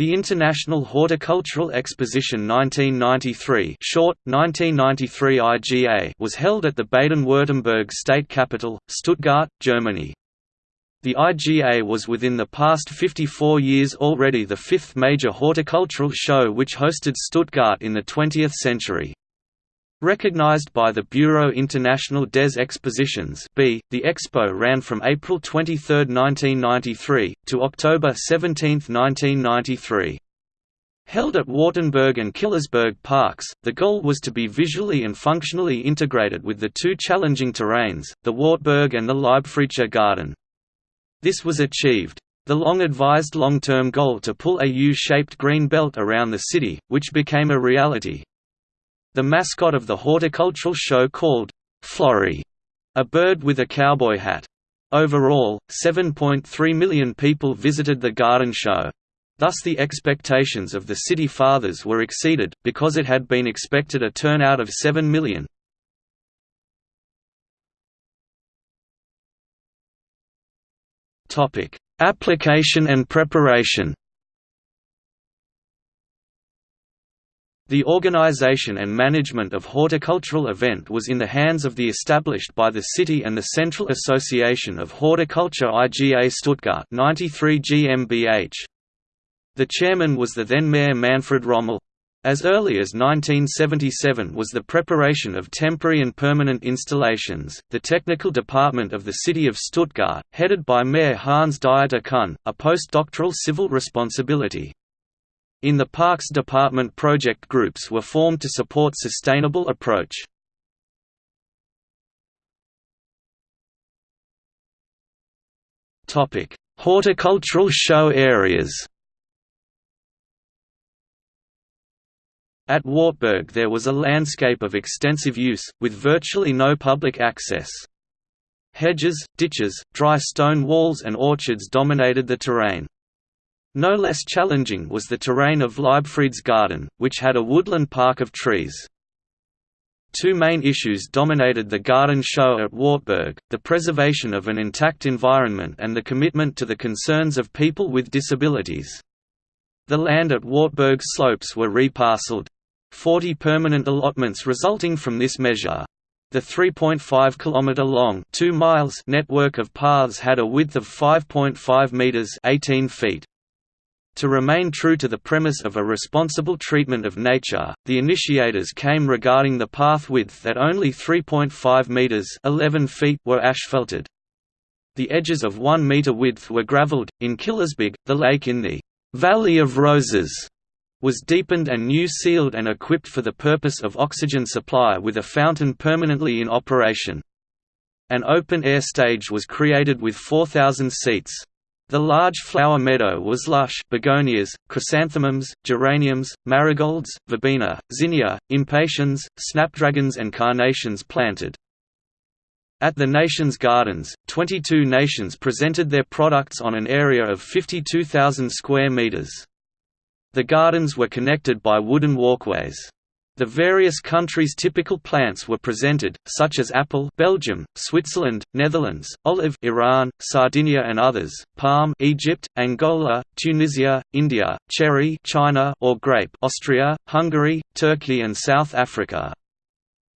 The International Horticultural Exposition 1993 short, 1993 IGA was held at the Baden-Württemberg state capital, Stuttgart, Germany. The IGA was within the past 54 years already the fifth major horticultural show which hosted Stuttgart in the 20th century. Recognized by the Bureau International des Expositions (B), the expo ran from April 23, 1993, to October 17, 1993. Held at Wartberg and Killesberg parks, the goal was to be visually and functionally integrated with the two challenging terrains, the Wartberg and the Leibfriedsche Garden. This was achieved. The long-advised long-term goal to pull a U-shaped green belt around the city, which became a reality. The mascot of the horticultural show called Florrie, a bird with a cowboy hat. Overall, 7.3 million people visited the garden show. Thus the expectations of the city fathers were exceeded, because it had been expected a turnout of 7 million. Application and preparation. The organization and management of horticultural event was in the hands of the established by the city and the Central Association of Horticulture IGA Stuttgart 93 GmbH. The chairman was the then mayor Manfred Rommel. As early as 1977 was the preparation of temporary and permanent installations. The technical department of the city of Stuttgart, headed by Mayor Hans Dieter Kuhn, a postdoctoral civil responsibility. In the Parks Department project groups were formed to support sustainable approach. Horticultural show areas. At Wartberg there was a landscape of extensive use, with virtually no public access. Hedges, ditches, dry stone walls and orchards dominated the terrain. No less challenging was the terrain of Leibfried's garden, which had a woodland park of trees. Two main issues dominated the garden show at Wartberg, the preservation of an intact environment and the commitment to the concerns of people with disabilities. The land at Wartberg slopes were reparcelled. 40 permanent allotments resulting from this measure. The 3.5 km long 2 miles network of paths had a width of 5.5 meters 18 feet. To remain true to the premise of a responsible treatment of nature, the initiators came regarding the path width at only 3.5 meters 11 feet were asphalted. The edges of 1 meter width were gravelled. In Killesberg, the lake in the Valley of Roses was deepened and new sealed and equipped for the purpose of oxygen supply with a fountain permanently in operation. An open-air stage was created with 4,000 seats. The large flower meadow was lush begonias, chrysanthemums, geraniums, marigolds, verbena, zinnia, impatiens, snapdragons and carnations planted. At the Nations Gardens, 22 nations presented their products on an area of 52,000 square meters. The gardens were connected by wooden walkways. The various countries' typical plants were presented, such as apple Belgium, Switzerland, Netherlands, olive Iran, Sardinia and others, palm Egypt, Angola, Tunisia, India, cherry China or grape Austria, Hungary, Turkey and South Africa.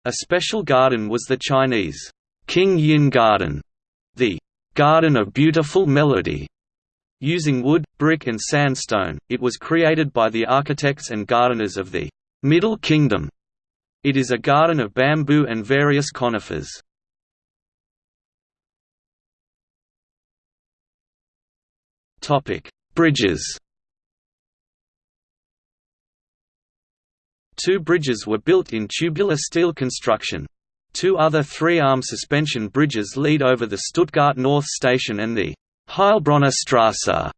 A special garden was the Chinese Qingyin Garden, the Garden of Beautiful Melody, Using wood, brick and sandstone, it was created by the architects and gardeners of the Middle Kingdom. It is a garden of bamboo and various conifers. Topic: Bridges Two bridges were built in tubular steel construction. Two other three-arm suspension bridges lead over the Stuttgart North Station and the Heilbronner Straße.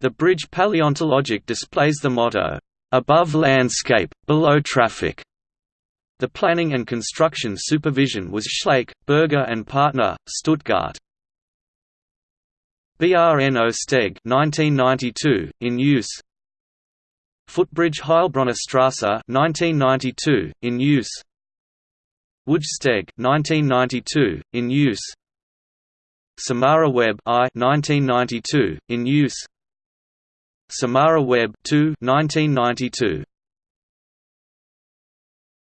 The bridge paleontologic displays the motto, "Above landscape, below traffic." The planning and construction supervision was Schlaich, Berger and Partner, Stuttgart. BRNO Steg 1992, in use Footbridge Heilbronner Straße 1992, in use Woodsteg 1992, in use Samara Web I 1992, in use Samara Webb 2 1992.